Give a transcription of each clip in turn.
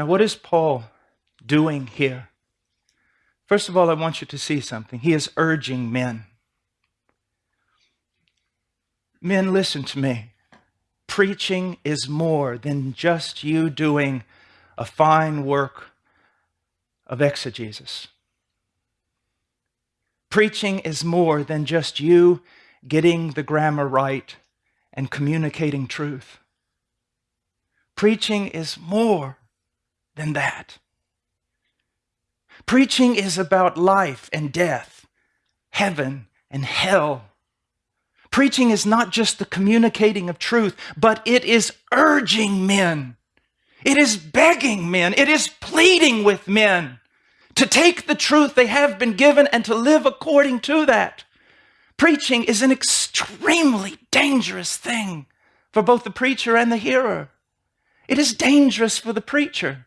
Now, what is Paul doing here? First of all, I want you to see something. He is urging men. Men, listen to me. Preaching is more than just you doing a fine work of exegesis. Preaching is more than just you getting the grammar right and communicating truth. Preaching is more than that. Preaching is about life and death, heaven and hell. Preaching is not just the communicating of truth, but it is urging men. It is begging men. It is pleading with men to take the truth they have been given and to live according to that. Preaching is an extremely dangerous thing for both the preacher and the hearer. It is dangerous for the preacher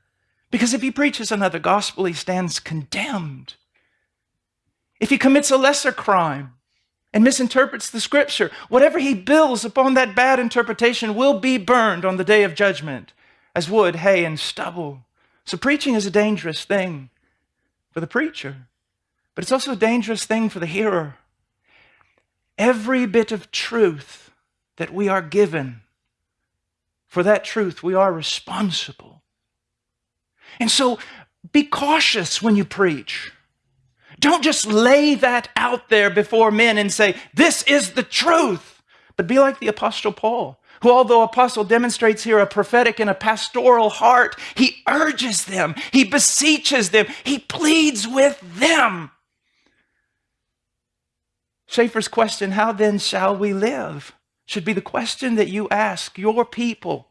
because if he preaches another gospel, he stands condemned. If he commits a lesser crime and misinterprets the scripture, whatever he builds upon that bad interpretation will be burned on the day of judgment as wood, hay, and stubble. So preaching is a dangerous thing for the preacher, but it's also a dangerous thing for the hearer. Every bit of truth that we are given, for that truth we are responsible. And so be cautious when you preach. Don't just lay that out there before men and say, This is the truth. But be like the Apostle Paul, who, although Apostle demonstrates here a prophetic and a pastoral heart, he urges them, he beseeches them, he pleads with them Schaeffer's question, How then shall we live? should be the question that you ask your people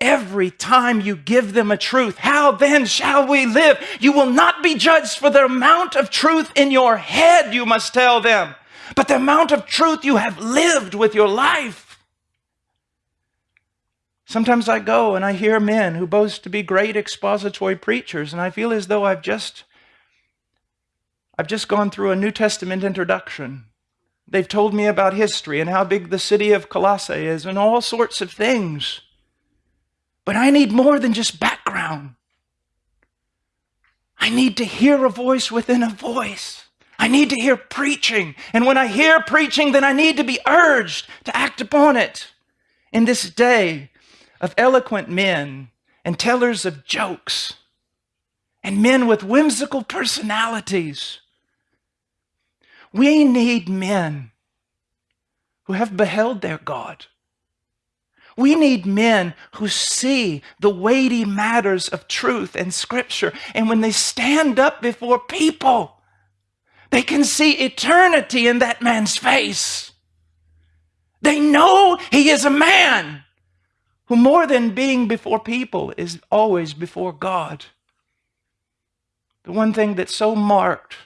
every time you give them a truth. How then shall we live? You will not be judged for the amount of truth in your head, you must tell them, but the amount of truth you have lived with your life. Sometimes I go and I hear men who boast to be great expository preachers, and I feel as though I've just I've just gone through a New Testament introduction. They've told me about history and how big the city of Colossae is and all sorts of things. But I need more than just background. I need to hear a voice within a voice. I need to hear preaching. And when I hear preaching, then I need to be urged to act upon it. In this day of eloquent men and tellers of jokes, and men with whimsical personalities, we need men who have beheld their God. We need men who see the weighty matters of truth and scripture. And when they stand up before people, they can see eternity in that man's face. They know he is a man who, more than being before people, is always before God. The one thing that so marked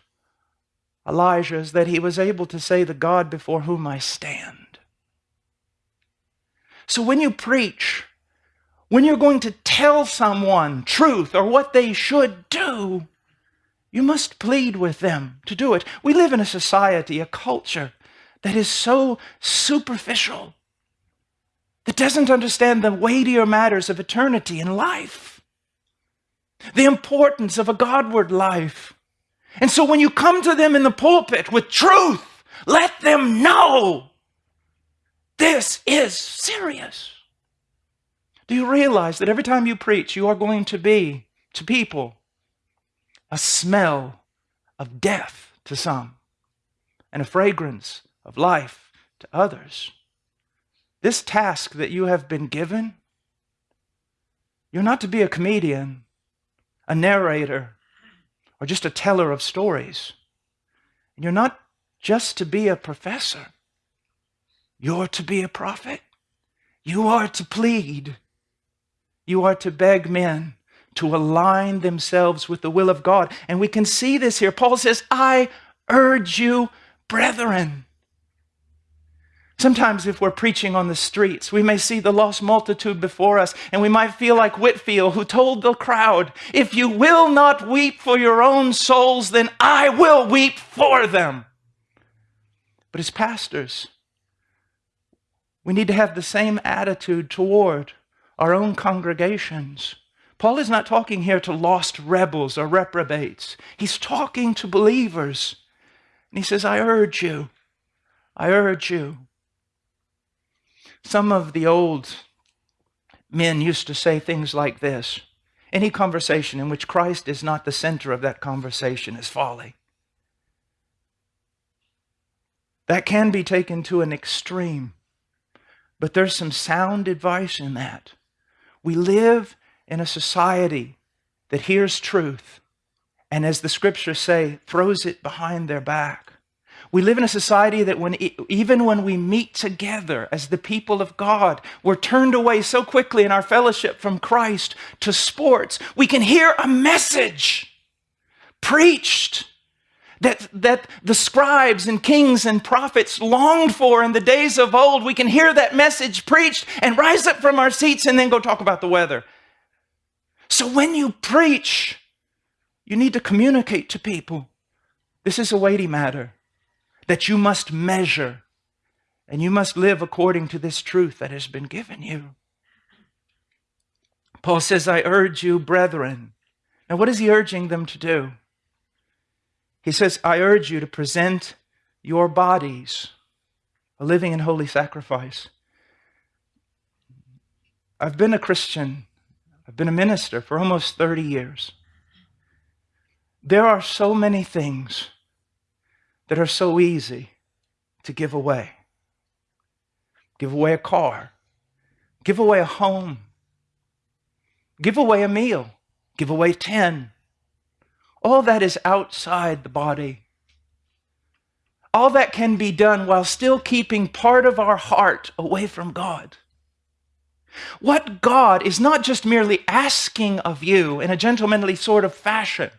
Elijah is that he was able to say, The God before whom I stand. So when you preach, when you're going to tell someone truth or what they should do, you must plead with them to do it. We live in a society, a culture that is so superficial, that doesn't understand the weightier matters of eternity and life, the importance of a Godward life. And so when you come to them in the pulpit with truth, let them know this is serious. Do you realize that every time you preach, you are going to be to people a smell of death to some and a fragrance of life to others? This task that you have been given, you're not to be a comedian, a narrator, or just a teller of stories. And you're not just to be a professor. You're to be a prophet. You are to plead. You are to beg men to align themselves with the will of God. And we can see this here. Paul says, I urge you, brethren. Sometimes, if we're preaching on the streets, we may see the lost multitude before us, and we might feel like Whitefield, who told the crowd, If you will not weep for your own souls, then I will weep for them. But as pastors, we need to have the same attitude toward our own congregations. Paul is not talking here to lost rebels or reprobates. He's talking to believers. And he says, I urge you, I urge you. Some of the old men used to say things like this Any conversation in which Christ is not the center of that conversation is folly. That can be taken to an extreme, but there's some sound advice in that. We live in a society that hears truth and, as the scriptures say, throws it behind their back. We live in a society that when, even when we meet together as the people of God, we're turned away so quickly in our fellowship from Christ to sports. We can hear a message preached that, that the scribes and kings and prophets longed for in the days of old. We can hear that message preached and rise up from our seats and then go talk about the weather. So when you preach, you need to communicate to people. This is a weighty matter that you must measure, and you must live according to this truth that has been given you. Paul says, I urge you, brethren. Now, what is he urging them to do? He says, I urge you to present your bodies a living and holy sacrifice. I've been a Christian, I've been a minister for almost 30 years. There are so many things that are so easy to give away. Give away a car, give away a home, give away a meal, give away 10. All that is outside the body. All that can be done while still keeping part of our heart away from God. What God is not just merely asking of you in a gentlemanly sort of fashion,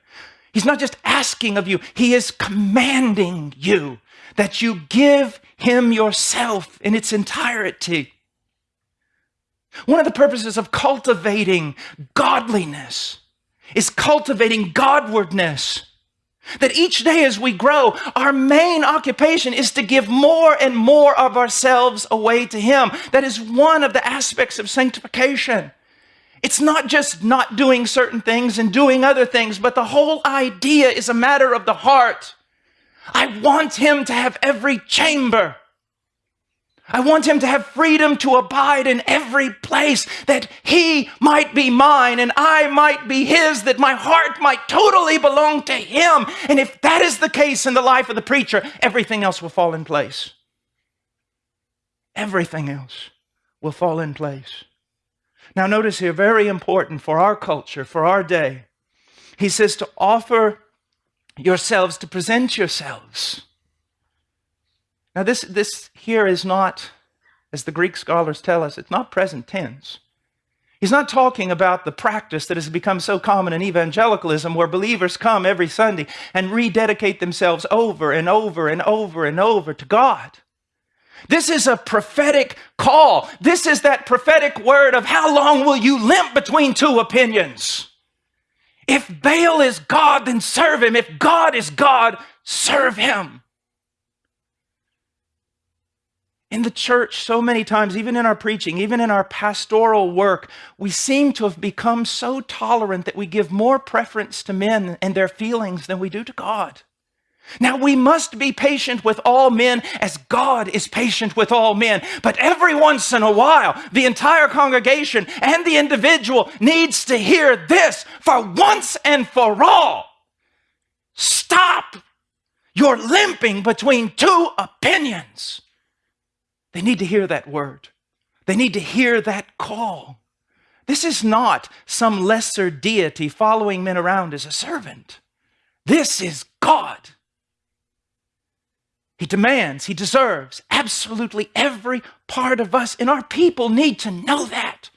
He's not just asking of you, He is commanding you that you give Him yourself in its entirety. One of the purposes of cultivating godliness is cultivating Godwardness. That each day as we grow, our main occupation is to give more and more of ourselves away to Him. That is one of the aspects of sanctification. It's not just not doing certain things and doing other things, but the whole idea is a matter of the heart. I want him to have every chamber. I want him to have freedom to abide in every place, that he might be mine and I might be his, that my heart might totally belong to him. And if that is the case in the life of the preacher, everything else will fall in place. Everything else will fall in place. Now, notice here, very important for our culture, for our day. He says to offer yourselves, to present yourselves. Now, this, this here is not, as the Greek scholars tell us, it's not present tense. He's not talking about the practice that has become so common in evangelicalism where believers come every Sunday and rededicate themselves over and over and over and over to God. This is a prophetic call. This is that prophetic word of how long will you limp between two opinions? If Baal is God, then serve him. If God is God, serve him. In the church, so many times, even in our preaching, even in our pastoral work, we seem to have become so tolerant that we give more preference to men and their feelings than we do to God. Now we must be patient with all men as God is patient with all men. But every once in a while, the entire congregation and the individual needs to hear this for once and for all. Stop You're limping between two opinions. They need to hear that word. They need to hear that call. This is not some lesser deity following men around as a servant. This is God. He demands, he deserves absolutely every part of us, and our people need to know that.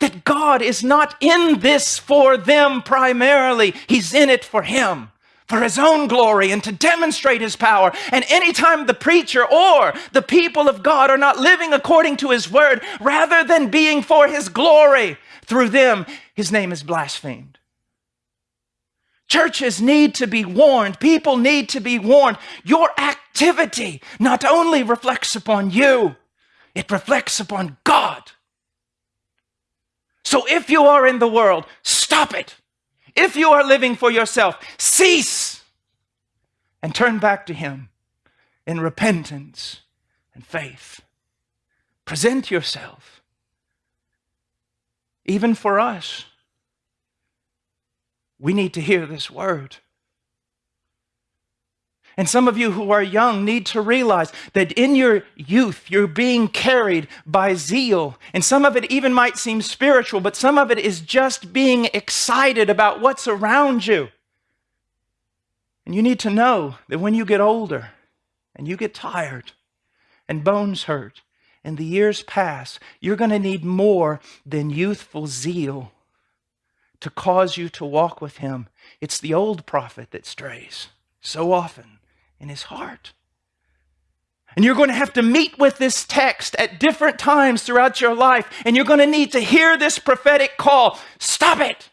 That God is not in this for them primarily, He's in it for Him, for His own glory, and to demonstrate His power. And anytime the preacher or the people of God are not living according to His word, rather than being for His glory, through them, His name is blasphemed. Churches need to be warned. People need to be warned. Your activity not only reflects upon you, it reflects upon God. So if you are in the world, stop it. If you are living for yourself, cease and turn back to Him in repentance and faith. Present yourself. Even for us, we need to hear this word. And some of you who are young need to realize that in your youth, you're being carried by zeal. And some of it even might seem spiritual, but some of it is just being excited about what's around you. And you need to know that when you get older and you get tired and bones hurt and the years pass, you're going to need more than youthful zeal to cause you to walk with Him. It's the old prophet that strays so often in his heart. And you're going to have to meet with this text at different times throughout your life, and you're going to need to hear this prophetic call. Stop it.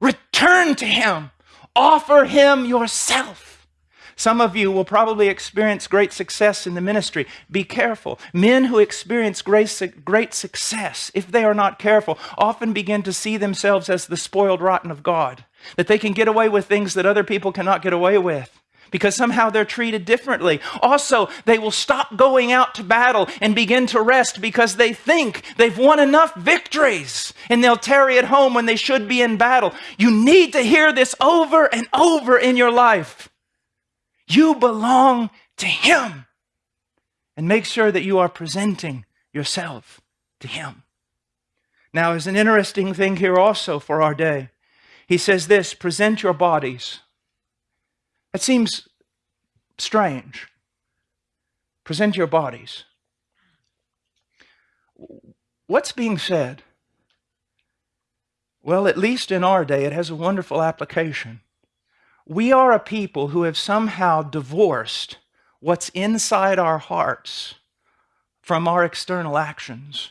Return to him. Offer him yourself. Some of you will probably experience great success in the ministry. Be careful. Men who experience great, great success, if they are not careful, often begin to see themselves as the spoiled rotten of God, that they can get away with things that other people cannot get away with because somehow they're treated differently. Also, they will stop going out to battle and begin to rest because they think they've won enough victories and they'll tarry at home when they should be in battle. You need to hear this over and over in your life. You belong to Him. And make sure that you are presenting yourself to Him. Now, there's an interesting thing here also for our day. He says this present your bodies that seems strange. Present your bodies. What's being said? Well, at least in our day, it has a wonderful application. We are a people who have somehow divorced what's inside our hearts from our external actions.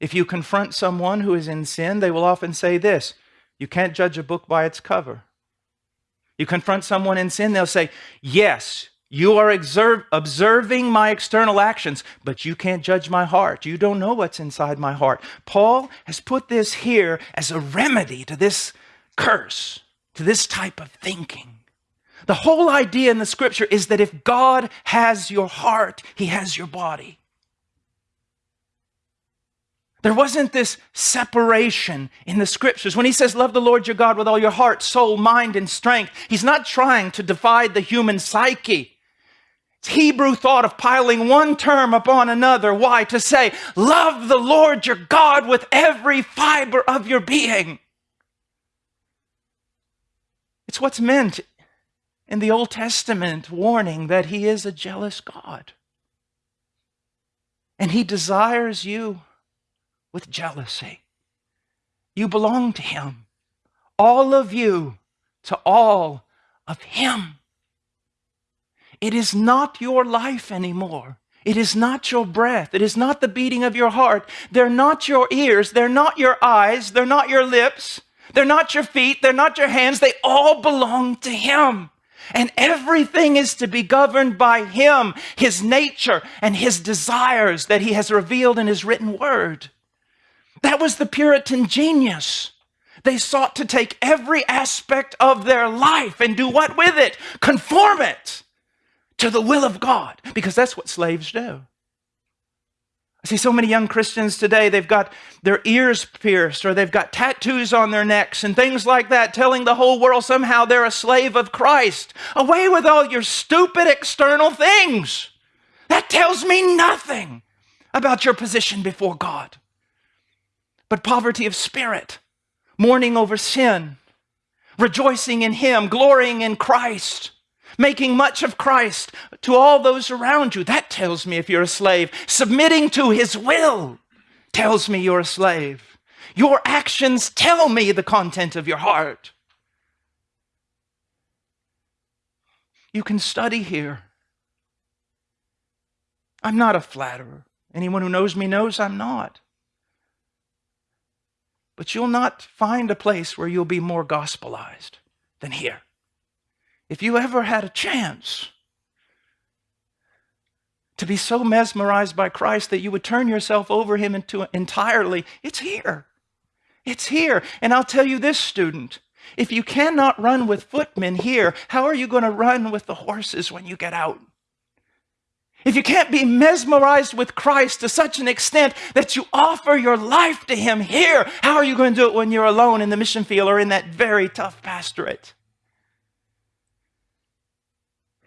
If you confront someone who is in sin, they will often say this You can't judge a book by its cover. You confront someone in sin, they'll say, Yes, you are observe, observing my external actions, but you can't judge my heart. You don't know what's inside my heart. Paul has put this here as a remedy to this curse, to this type of thinking. The whole idea in the scripture is that if God has your heart, he has your body. There wasn't this separation in the scriptures. When he says, Love the Lord your God with all your heart, soul, mind, and strength, he's not trying to divide the human psyche. It's Hebrew thought of piling one term upon another. Why? To say, Love the Lord your God with every fiber of your being. It's what's meant in the Old Testament warning that he is a jealous God. And he desires you with jealousy. You belong to Him. All of you to all of Him. It is not your life anymore. It is not your breath. It is not the beating of your heart. They're not your ears. They're not your eyes. They're not your lips. They're not your feet. They're not your hands. They all belong to Him. And everything is to be governed by Him, His nature, and His desires that He has revealed in His written word. That was the Puritan genius. They sought to take every aspect of their life and do what with it? Conform it to the will of God, because that's what slaves do. I see so many young Christians today, they've got their ears pierced or they've got tattoos on their necks and things like that, telling the whole world somehow they're a slave of Christ. Away with all your stupid external things. That tells me nothing about your position before God but poverty of spirit, mourning over sin, rejoicing in Him, glorying in Christ, making much of Christ to all those around you. That tells me if you're a slave. Submitting to His will tells me you're a slave. Your actions tell me the content of your heart. You can study here. I'm not a flatterer. Anyone who knows me knows I'm not. But you'll not find a place where you'll be more gospelized than here. If you ever had a chance to be so mesmerized by Christ that you would turn yourself over him into entirely, it's here. It's here. And I'll tell you this, student, if you cannot run with footmen here, how are you going to run with the horses when you get out? If you can't be mesmerized with Christ to such an extent that you offer your life to Him here, how are you going to do it when you're alone in the mission field or in that very tough pastorate?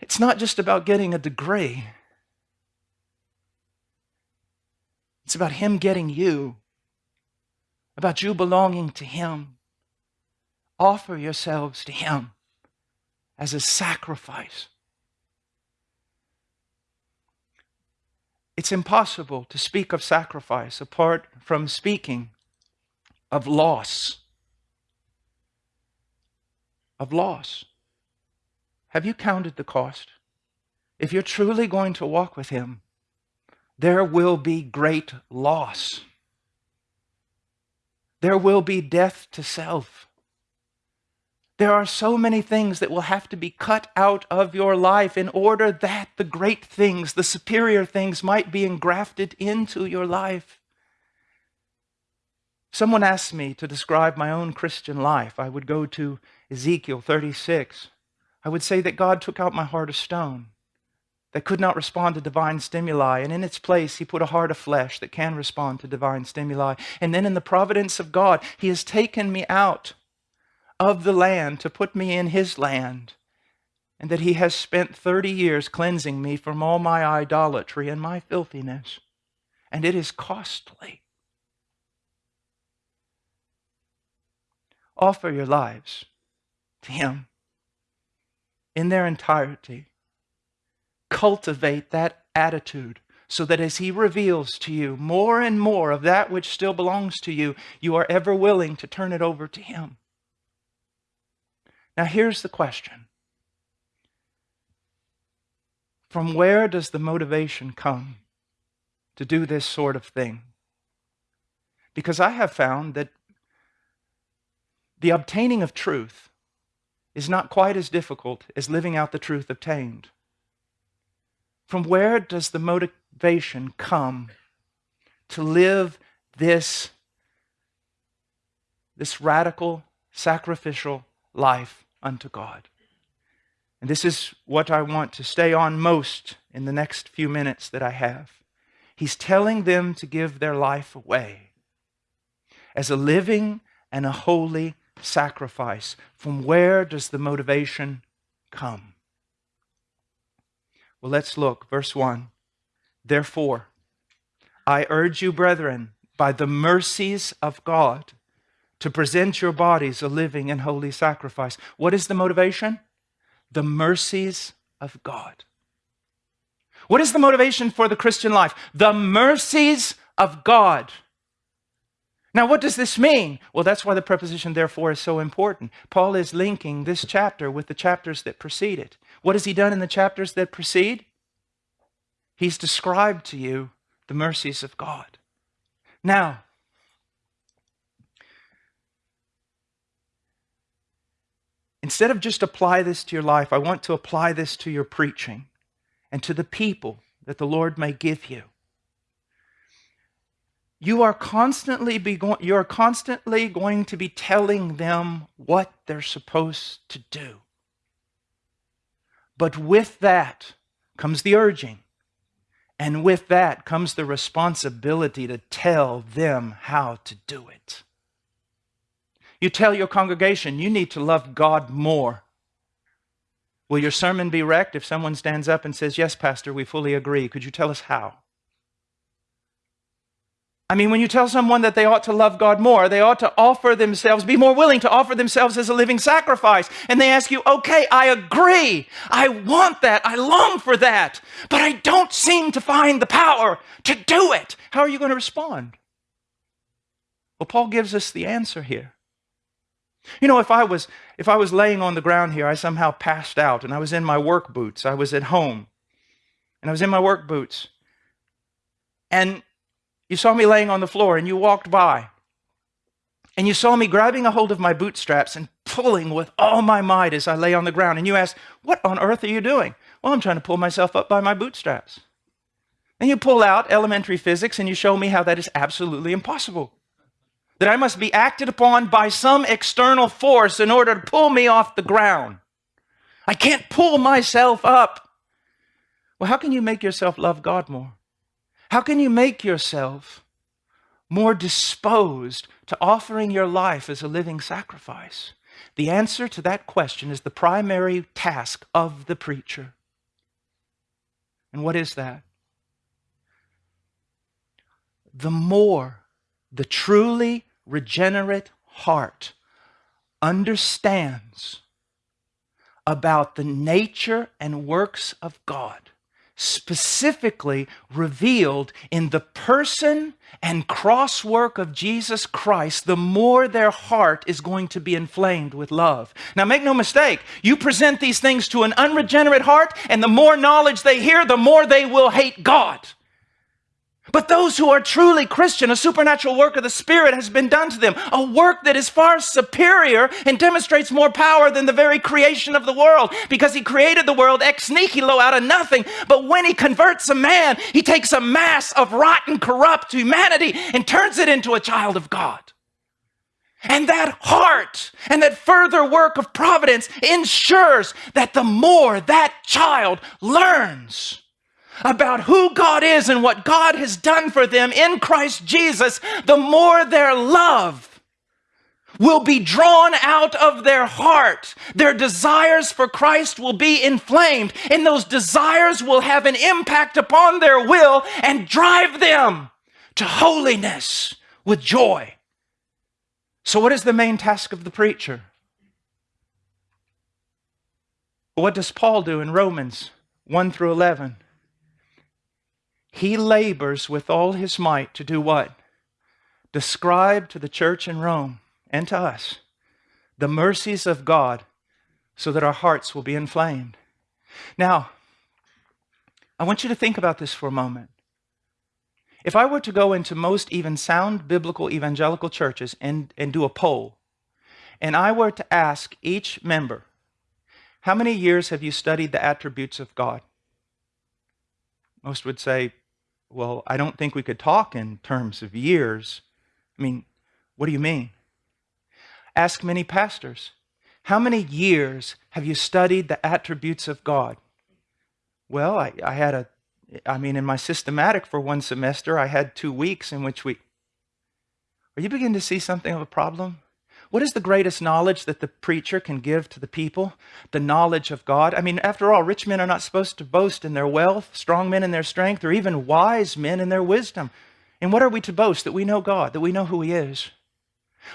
It's not just about getting a degree, it's about Him getting you, about you belonging to Him. Offer yourselves to Him as a sacrifice. It's impossible to speak of sacrifice apart from speaking of loss. Of loss. Have you counted the cost? If you're truly going to walk with Him, there will be great loss. There will be death to self. There are so many things that will have to be cut out of your life in order that the great things, the superior things, might be engrafted into your life. Someone asked me to describe my own Christian life. I would go to Ezekiel 36. I would say that God took out my heart of stone that could not respond to divine stimuli, and in its place, He put a heart of flesh that can respond to divine stimuli. And then, in the providence of God, He has taken me out of the land to put me in his land, and that he has spent 30 years cleansing me from all my idolatry and my filthiness. And it is costly. Offer your lives to him in their entirety. Cultivate that attitude so that as he reveals to you more and more of that which still belongs to you, you are ever willing to turn it over to him. Now, here's the question From where does the motivation come to do this sort of thing? Because I have found that the obtaining of truth is not quite as difficult as living out the truth obtained. From where does the motivation come to live this, this radical, sacrificial life unto God. And this is what I want to stay on most in the next few minutes that I have. He's telling them to give their life away as a living and a holy sacrifice. From where does the motivation come? Well, let's look. Verse 1. Therefore, I urge you, brethren, by the mercies of God, to present your bodies a living and holy sacrifice. What is the motivation? The mercies of God. What is the motivation for the Christian life? The mercies of God. Now, what does this mean? Well, that's why the preposition therefore is so important. Paul is linking this chapter with the chapters that precede it. What has he done in the chapters that precede? He's described to you the mercies of God. Now, Instead of just apply this to your life, I want to apply this to your preaching and to the people that the Lord may give you. You are constantly be you are constantly going to be telling them what they're supposed to do. But with that comes the urging. And with that comes the responsibility to tell them how to do it. You tell your congregation you need to love God more. Will your sermon be wrecked if someone stands up and says, Yes, Pastor, we fully agree? Could you tell us how? I mean, when you tell someone that they ought to love God more, they ought to offer themselves, be more willing to offer themselves as a living sacrifice. And they ask you, okay, I agree. I want that. I long for that. But I don't seem to find the power to do it. How are you going to respond? Well, Paul gives us the answer here. You know, if I was if I was laying on the ground here, I somehow passed out and I was in my work boots. I was at home. And I was in my work boots. And you saw me laying on the floor and you walked by. And you saw me grabbing a hold of my bootstraps and pulling with all my might as I lay on the ground. And you asked, What on earth are you doing? Well, I'm trying to pull myself up by my bootstraps. And you pull out elementary physics and you show me how that is absolutely impossible. That I must be acted upon by some external force in order to pull me off the ground. I can't pull myself up. Well, how can you make yourself love God more? How can you make yourself more disposed to offering your life as a living sacrifice? The answer to that question is the primary task of the preacher. And what is that? The more the truly regenerate heart understands about the nature and works of God, specifically revealed in the person and cross work of Jesus Christ, the more their heart is going to be inflamed with love. Now, make no mistake, you present these things to an unregenerate heart, and the more knowledge they hear, the more they will hate God. But those who are truly Christian, a supernatural work of the Spirit has been done to them, a work that is far superior and demonstrates more power than the very creation of the world, because He created the world ex nihilo out of nothing. But when He converts a man, He takes a mass of rotten, corrupt humanity and turns it into a child of God. And that heart and that further work of providence ensures that the more that child learns, about who God is and what God has done for them in Christ Jesus, the more their love will be drawn out of their heart. Their desires for Christ will be inflamed, and those desires will have an impact upon their will and drive them to holiness with joy. So, what is the main task of the preacher? What does Paul do in Romans 1 through 11? He labors with all his might to do what? Describe to the church in Rome and to us the mercies of God so that our hearts will be inflamed. Now, I want you to think about this for a moment. If I were to go into most even sound biblical evangelical churches and, and do a poll, and I were to ask each member, how many years have you studied the attributes of God? Most would say well, I don't think we could talk in terms of years. I mean, what do you mean? Ask many pastors. How many years have you studied the attributes of God? Well, I, I had a, I mean, in my systematic for one semester, I had two weeks in which we. Are you beginning to see something of a problem? What is the greatest knowledge that the preacher can give to the people? The knowledge of God. I mean, after all, rich men are not supposed to boast in their wealth, strong men in their strength, or even wise men in their wisdom. And what are we to boast? That we know God, that we know who He is.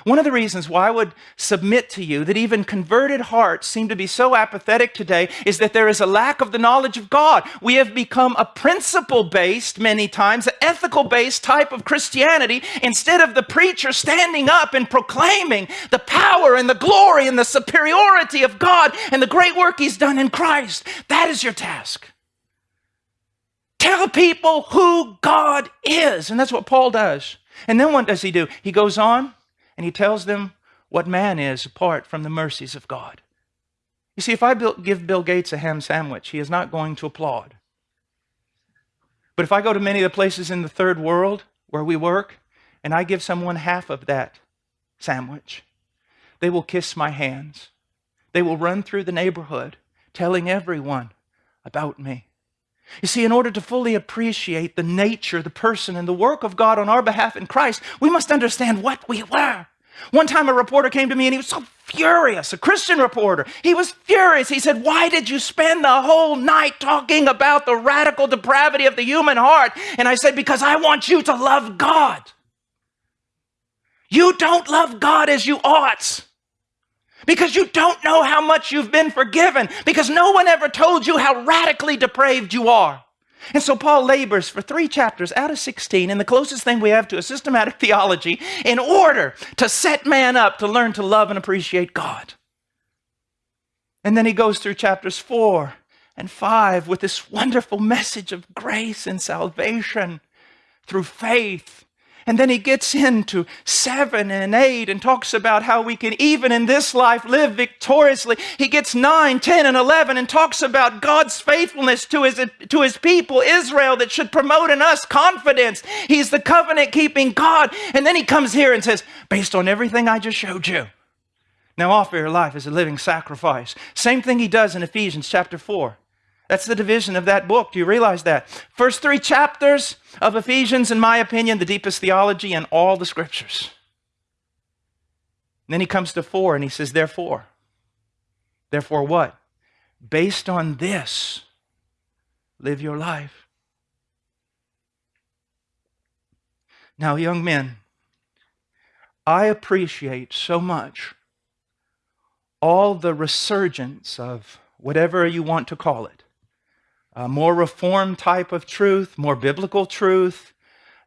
One of the reasons why I would submit to you that even converted hearts seem to be so apathetic today is that there is a lack of the knowledge of God. We have become a principle based, many times, an ethical based type of Christianity instead of the preacher standing up and proclaiming the power and the glory and the superiority of God and the great work He's done in Christ. That is your task. Tell people who God is. And that's what Paul does. And then what does he do? He goes on and he tells them what man is apart from the mercies of God. You see, if I give Bill Gates a ham sandwich, he is not going to applaud. But if I go to many of the places in the third world where we work and I give someone half of that sandwich, they will kiss my hands. They will run through the neighborhood telling everyone about me. You see, in order to fully appreciate the nature, the person, and the work of God on our behalf in Christ, we must understand what we were. One time a reporter came to me and he was so furious, a Christian reporter. He was furious. He said, Why did you spend the whole night talking about the radical depravity of the human heart? And I said, Because I want you to love God. You don't love God as you ought because you don't know how much you've been forgiven, because no one ever told you how radically depraved you are. And so Paul labors for three chapters out of 16 and the closest thing we have to a systematic theology in order to set man up to learn to love and appreciate God. And then he goes through chapters four and five with this wonderful message of grace and salvation through faith And then he gets into seven and eight and talks about how we can, even in this life, live victoriously. He gets nine, ten, and 11 and talks about God's faithfulness to his, to his people, Israel, that should promote in us confidence. He's the covenant keeping God. And then he comes here and says, based on everything I just showed you, now offer your life as a living sacrifice. Same thing he does in Ephesians chapter 4. That's the division of that book. Do you realize that? First three chapters of Ephesians, in my opinion, the deepest theology in all the scriptures. And then he comes to four and he says, Therefore. Therefore, what? Based on this, live your life. Now, young men, I appreciate so much all the resurgence of whatever you want to call it a more reformed type of truth, more biblical truth,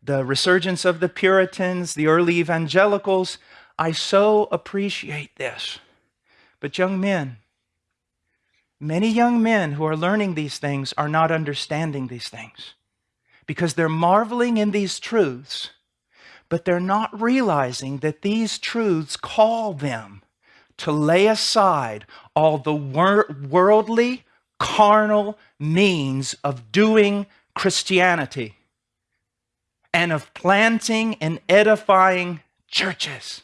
the resurgence of the Puritans, the early evangelicals. I so appreciate this. But, young men, many young men who are learning these things are not understanding these things because they're marveling in these truths, but they're not realizing that these truths call them to lay aside all the wor- worldly, carnal means of doing Christianity and of planting and edifying churches.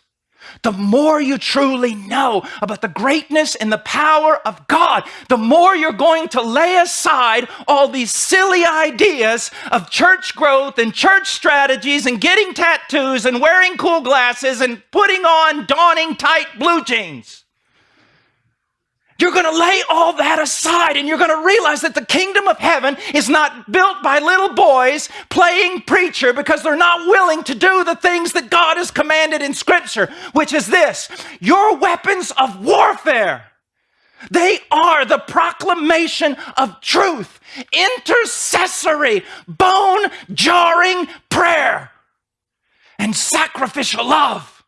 The more you truly know about the greatness and the power of God, the more you're going to lay aside all these silly ideas of church growth and church strategies and getting tattoos and wearing cool glasses and putting on dawning tight blue jeans. You're going to lay all that aside and you're going to realize that the kingdom of heaven is not built by little boys playing preacher because they're not willing to do the things that God has commanded in Scripture, which is this your weapons of warfare. They are the proclamation of truth, intercessory, bone jarring prayer, and sacrificial love.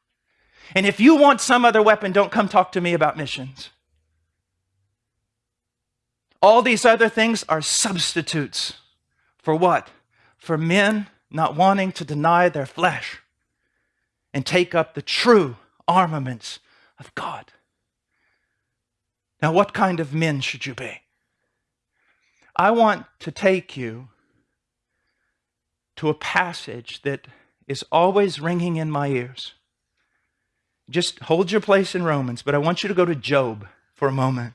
And if you want some other weapon, don't come talk to me about missions. All these other things are substitutes. For what? For men not wanting to deny their flesh and take up the true armaments of God. Now, what kind of men should you be? I want to take you to a passage that is always ringing in my ears. Just hold your place in Romans, but I want you to go to Job for a moment.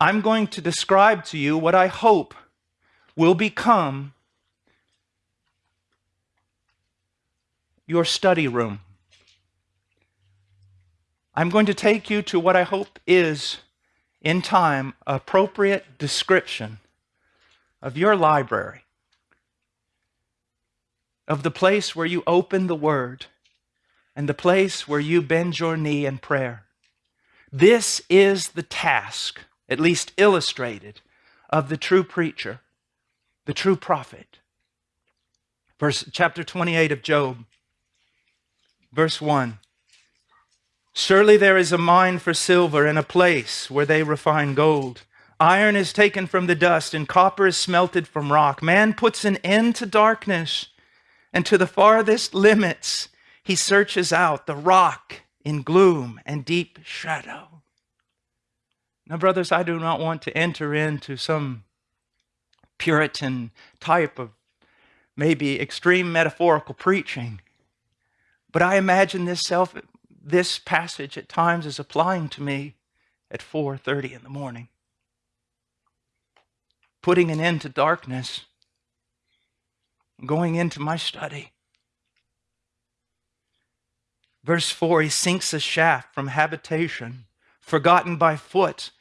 I'm going to describe to you what I hope will become your study room. I'm going to take you to what I hope is, in time, appropriate description of your library, of the place where you open the Word, and the place where you bend your knee in prayer. This is the task at least illustrated, of the true preacher, the true prophet. Verse chapter 28 of Job, verse 1. Surely there is a mine for silver and a place where they refine gold. Iron is taken from the dust and copper is smelted from rock. Man puts an end to darkness, and to the farthest limits he searches out the rock in gloom and deep shadow. Now, brothers, I do not want to enter into some Puritan type of maybe extreme metaphorical preaching, but I imagine this self this passage at times is applying to me at 4:30 in the morning. Putting an end to darkness, going into my study. Verse 4 He sinks a shaft from habitation, forgotten by foot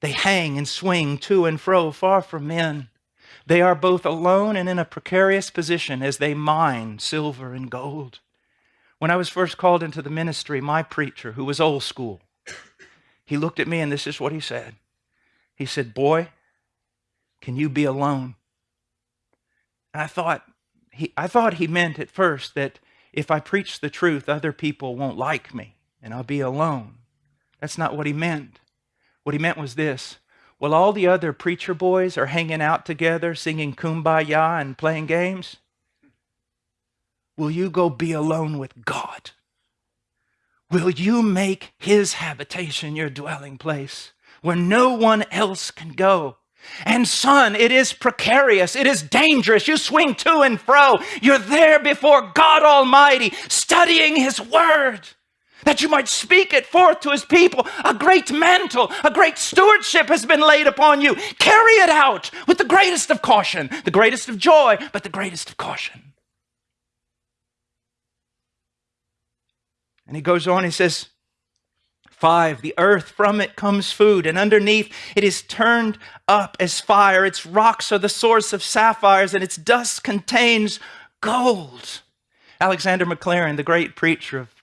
they hang and swing to and fro, far from men. They are both alone and in a precarious position as they mine silver and gold. When I was first called into the ministry, my preacher, who was old school, he looked at me and this is what he said. He said, Boy, can you be alone? And I thought, he, I thought he meant at first that if I preach the truth, other people won't like me and I'll be alone. That's not what he meant. What he meant was this while all the other preacher boys are hanging out together, singing kumbaya and playing games, will you go be alone with God? Will you make his habitation your dwelling place where no one else can go? And son, it is precarious. It is dangerous. You swing to and fro. You're there before God Almighty, studying his word that you might speak it forth to his people. A great mantle, a great stewardship has been laid upon you. Carry it out with the greatest of caution, the greatest of joy, but the greatest of caution. And he goes on, he says, Five, the earth, from it comes food, and underneath it is turned up as fire. Its rocks are the source of sapphires, and its dust contains gold. Alexander Maclaren, the great preacher of,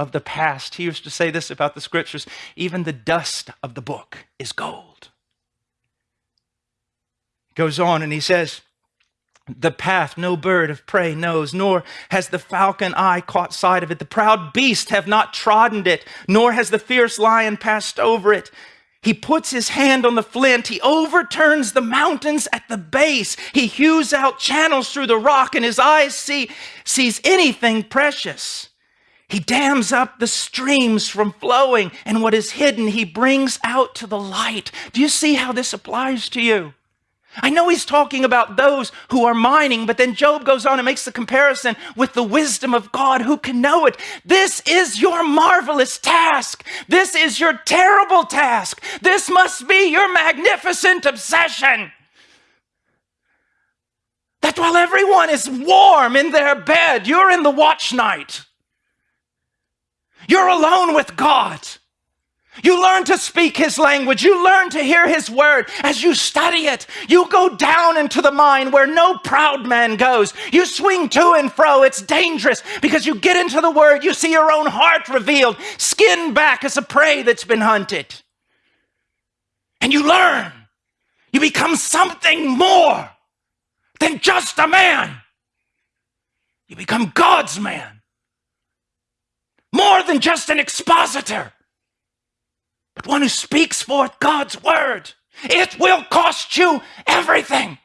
of the past, he used to say this about the scriptures even the dust of the book is gold. Goes on and he says, the path no bird of prey knows, nor has the falcon eye caught sight of it. The proud beast have not trodden it, nor has the fierce lion passed over it. He puts his hand on the flint. He overturns the mountains at the base. He hews out channels through the rock, and his eyes see, sees anything precious. He dams up the streams from flowing, and what is hidden he brings out to the light. Do you see how this applies to you? I know he's talking about those who are mining, but then Job goes on and makes the comparison with the wisdom of God. Who can know it? This is your marvelous task. This is your terrible task. This must be your magnificent obsession. That while everyone is warm in their bed, you're in the watch night. You're alone with God. You learn to speak his language. You learn to hear his word. As you study it, you go down into the mine where no proud man goes. You swing to and fro. It's dangerous because you get into the word, you see your own heart revealed, skin back as a prey that's been hunted. And you learn. You become something more than just a man. You become God's man. More than just an expositor but one who speaks forth God's word. It will cost you everything.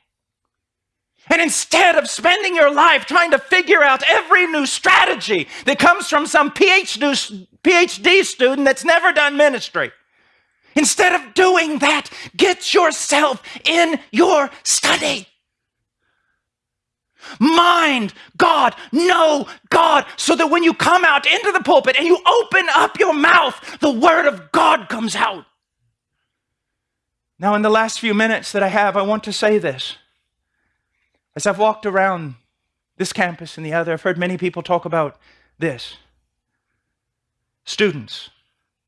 And instead of spending your life trying to figure out every new strategy that comes from some PhD student that's never done ministry, instead of doing that, get yourself in your study. Mind God, know God, so that when you come out into the pulpit and you open up your mouth, the word of God comes out. Now, in the last few minutes that I have, I want to say this. As I've walked around this campus and the other, I've heard many people talk about this. Students,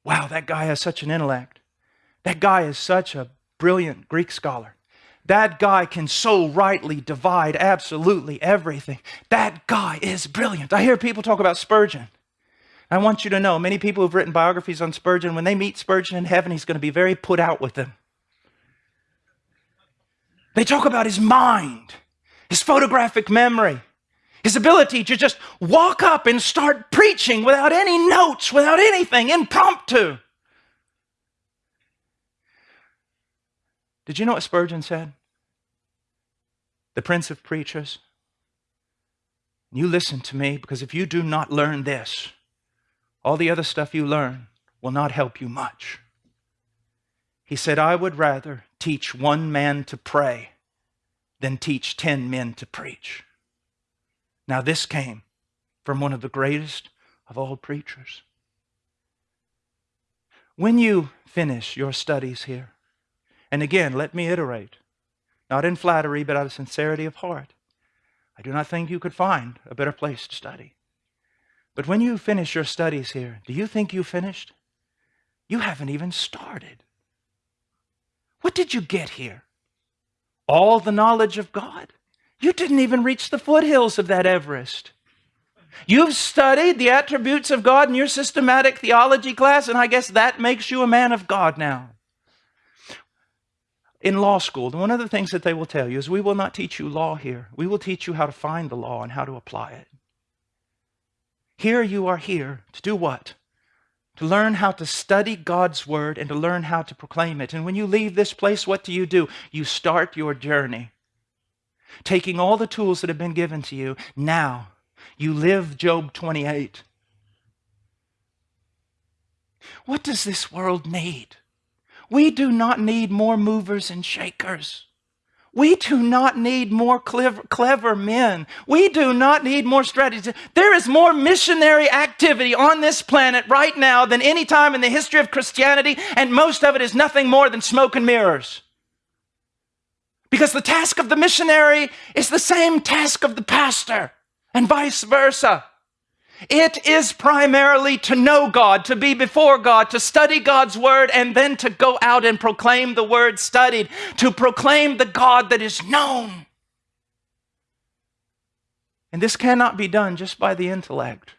wow, that guy has such an intellect. That guy is such a brilliant Greek scholar. That guy can so rightly divide absolutely everything. That guy is brilliant. I hear people talk about Spurgeon. I want you to know many people who've written biographies on Spurgeon, when they meet Spurgeon in heaven, he's going to be very put out with them. They talk about his mind, his photographic memory, his ability to just walk up and start preaching without any notes, without anything, impromptu. Did you know what Spurgeon said? The Prince of Preachers. You listen to me because if you do not learn this, all the other stuff you learn will not help you much. He said, I would rather teach one man to pray than teach ten men to preach. Now, this came from one of the greatest of all preachers. When you finish your studies here, and again, let me iterate, not in flattery, but out of sincerity of heart. I do not think you could find a better place to study. But when you finish your studies here, do you think you finished? You haven't even started. What did you get here? All the knowledge of God? You didn't even reach the foothills of that Everest. You've studied the attributes of God in your systematic theology class, and I guess that makes you a man of God now in law school, one of the things that they will tell you is we will not teach you law here. We will teach you how to find the law and how to apply it. Here you are here to do what? To learn how to study God's word and to learn how to proclaim it. And when you leave this place, what do you do? You start your journey. Taking all the tools that have been given to you now You live Job 28. What does this world need? We do not need more movers and shakers. We do not need more clever, clever, men. We do not need more strategies. There is more missionary activity on this planet right now than any time in the history of Christianity, and most of it is nothing more than smoke and mirrors. Because the task of the missionary is the same task of the pastor, and vice versa. It is primarily to know God, to be before God, to study God's word, and then to go out and proclaim the word studied, to proclaim the God that is known. And this cannot be done just by the intellect.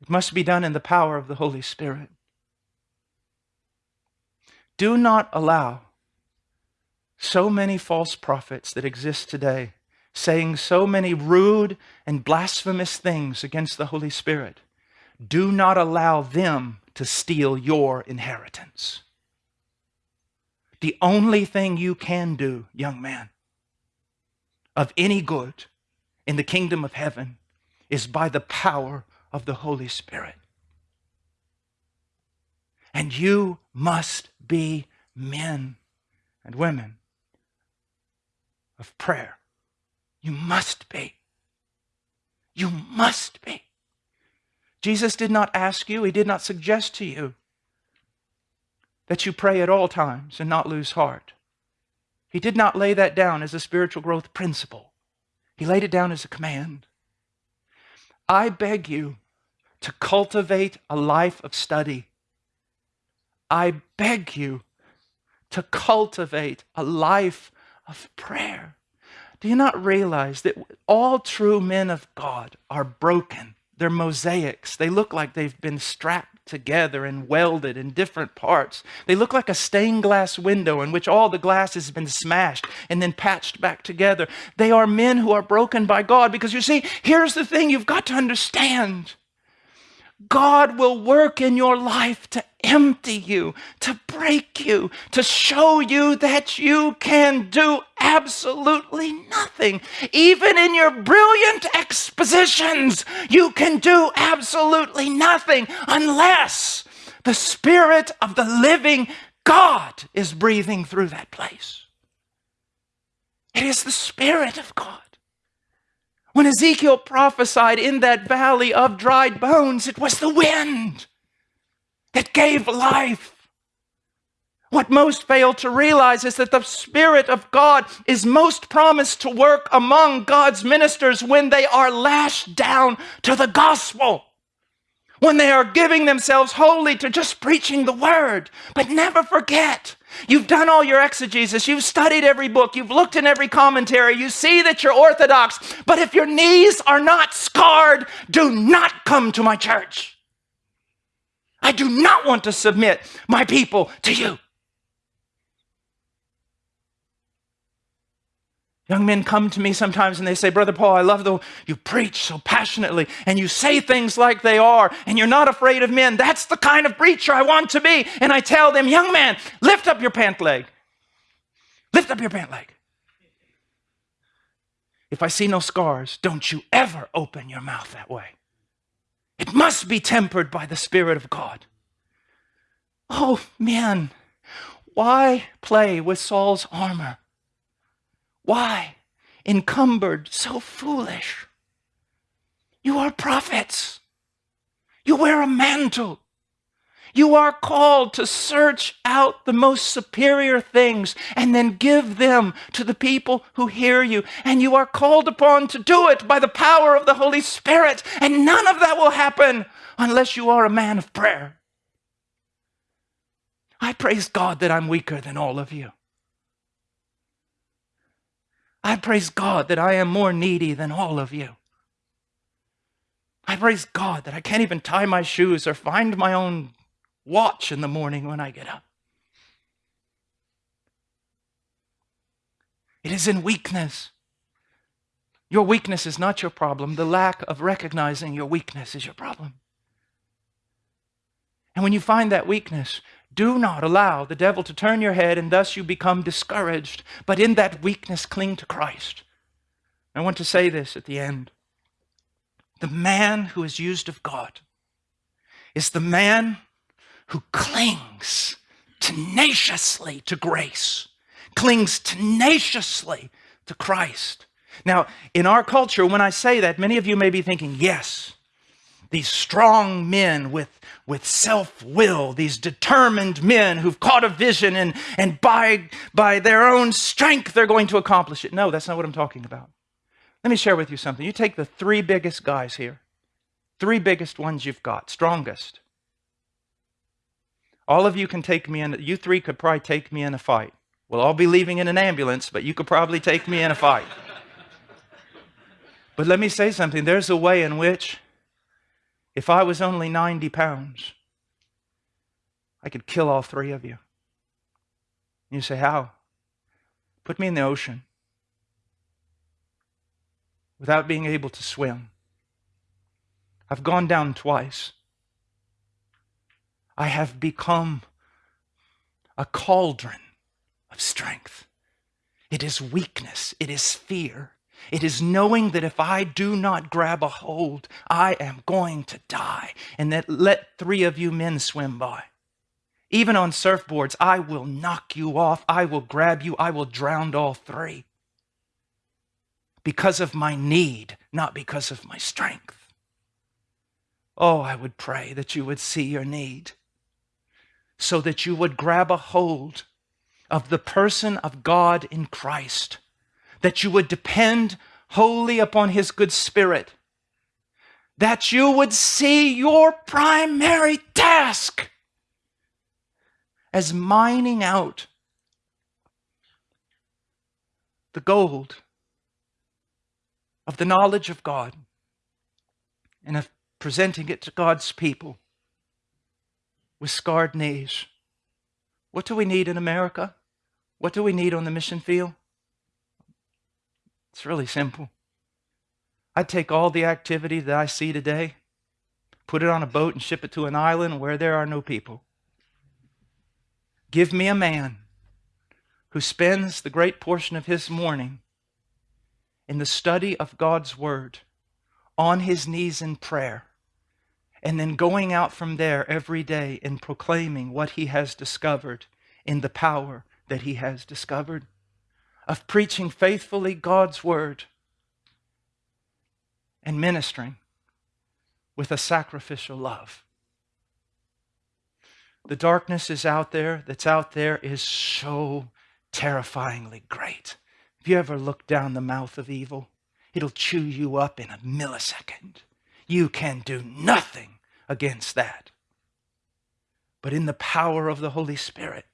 It must be done in the power of the Holy Spirit. Do not allow so many false prophets that exist today saying so many rude and blasphemous things against the Holy Spirit, do not allow them to steal your inheritance. The only thing you can do, young man, of any good in the kingdom of heaven is by the power of the Holy Spirit. And you must be men and women of prayer. You must be. You must be. Jesus did not ask you, he did not suggest to you that you pray at all times and not lose heart. He did not lay that down as a spiritual growth principle. He laid it down as a command. I beg you to cultivate a life of study. I beg you to cultivate a life of prayer. Do you not realize that all true men of God are broken? They're mosaics. They look like they've been strapped together and welded in different parts. They look like a stained glass window in which all the glass has been smashed and then patched back together. They are men who are broken by God because you see, here's the thing you've got to understand God will work in your life to empty you, to break you, to show you that you can do absolutely nothing. Even in your brilliant expositions, you can do absolutely nothing unless the Spirit of the living God is breathing through that place. It is the Spirit of God. When Ezekiel prophesied in that valley of dried bones, it was the wind that gave life. What most fail to realize is that the Spirit of God is most promised to work among God's ministers when they are lashed down to the gospel, when they are giving themselves wholly to just preaching the word. But never forget, you've done all your exegesis, you've studied every book, you've looked in every commentary, you see that you're orthodox. But if your knees are not scarred, do not come to my church. I do not want to submit my people to you. Young men come to me sometimes and they say, Brother Paul, I love the you preach so passionately and you say things like they are and you're not afraid of men. That's the kind of preacher I want to be. And I tell them, young man, lift up your pant leg. Lift up your pant leg. If I see no scars, don't you ever open your mouth that way. It must be tempered by the Spirit of God. Oh, man, why play with Saul's armor? Why? Encumbered, so foolish. You are prophets. You wear a mantle. You are called to search out the most superior things and then give them to the people who hear you. And you are called upon to do it by the power of the Holy Spirit. And none of that will happen unless you are a man of prayer. I praise God that I'm weaker than all of you. I praise God that I am more needy than all of you. I praise God that I can't even tie my shoes or find my own watch in the morning when I get up. It is in weakness. Your weakness is not your problem. The lack of recognizing your weakness is your problem. And when you find that weakness, do not allow the devil to turn your head and thus you become discouraged. But in that weakness, cling to Christ. I want to say this at the end. The man who is used of God is the man who clings tenaciously to grace, clings tenaciously to Christ. Now, in our culture, when I say that, many of you may be thinking, yes, these strong men with, with self will, these determined men who've caught a vision and, and by, by their own strength they're going to accomplish it. No, that's not what I'm talking about. Let me share with you something. You take the three biggest guys here, three biggest ones you've got, strongest. All of you can take me in, you three could probably take me in a fight. We'll all be leaving in an ambulance, but you could probably take me in a fight. but let me say something there's a way in which if I was only 90 pounds, I could kill all three of you. You say, How? Put me in the ocean without being able to swim. I've gone down twice. I have become a cauldron of strength. It is weakness, it is fear, it is knowing that if I do not grab a hold, I am going to die. And that let three of you men swim by. Even on surfboards, I will knock you off. I will grab you. I will drown all three. Because of my need, not because of my strength. Oh, I would pray that you would see your need so that you would grab a hold of the person of God in Christ that you would depend wholly upon His good Spirit, that you would see your primary task as mining out the gold of the knowledge of God and of presenting it to God's people with scarred knees. What do we need in America? What do we need on the mission field? It's really simple. I'd take all the activity that I see today, put it on a boat and ship it to an island where there are no people. Give me a man who spends the great portion of his morning in the study of God's Word, on his knees in prayer, and then going out from there every day and proclaiming what he has discovered in the power that he has discovered of preaching faithfully God's word and ministering with a sacrificial love. The darkness is out there, that's out there is so terrifyingly great. Have you ever looked down the mouth of evil? It'll chew you up in a millisecond. You can do nothing against that. But in the power of the Holy Spirit,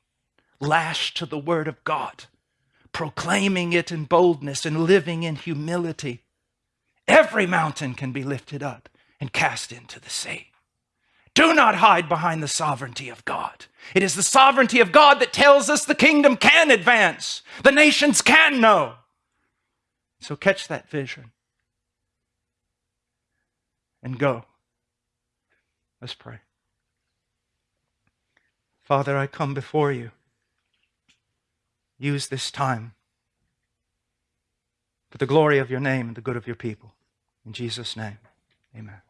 lashed to the Word of God, proclaiming it in boldness and living in humility, every mountain can be lifted up and cast into the sea. Do not hide behind the sovereignty of God. It is the sovereignty of God that tells us the kingdom can advance, the nations can know. So catch that vision and go. Let's pray. Father, I come before you use this time for the glory of your name and the good of your people. In Jesus' name, amen.